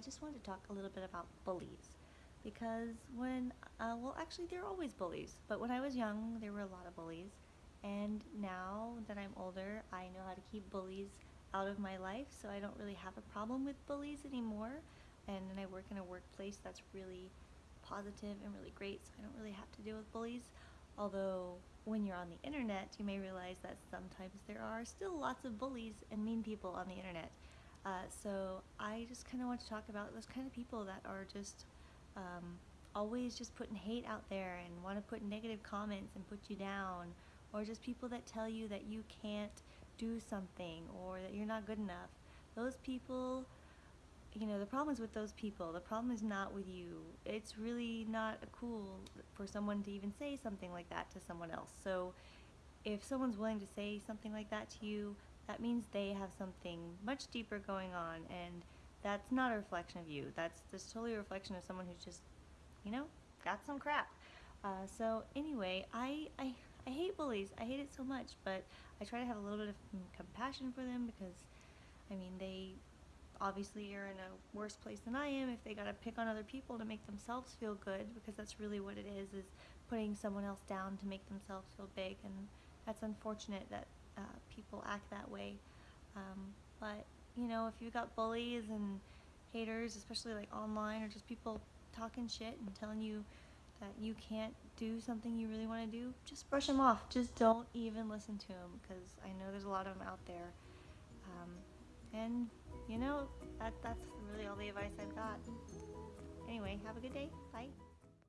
I just wanted to talk a little bit about bullies. Because when, uh, well, actually, there are always bullies, but when I was young, there were a lot of bullies. And now that I'm older, I know how to keep bullies out of my life, so I don't really have a problem with bullies anymore. And I work in a workplace that's really positive and really great, so I don't really have to deal with bullies. Although, when you're on the internet, you may realize that sometimes there are still lots of bullies and mean people on the internet. Uh, so I just kind of want to talk about those kind of people that are just um, always just putting hate out there and want to put negative comments and put you down, or just people that tell you that you can't do something or that you're not good enough. Those people, you know, the problem is with those people. The problem is not with you. It's really not cool for someone to even say something like that to someone else. So if someone's willing to say something like that to you, that means they have something much deeper going on and that's not a reflection of you. That's just totally a reflection of someone who's just, you know, got some crap. Uh, so anyway, I, I, I hate bullies. I hate it so much, but I try to have a little bit of compassion for them because, I mean, they obviously are in a worse place than I am if they gotta pick on other people to make themselves feel good because that's really what it is, is putting someone else down to make themselves feel big and that's unfortunate that uh, people act that way. Um, but you know, if you got bullies and haters, especially like online or just people talking shit and telling you that you can't do something you really want to do, just brush them off. Just don't even listen to them because I know there's a lot of them out there. Um, and you know, that that's really all the advice I've got. Anyway, have a good day. Bye.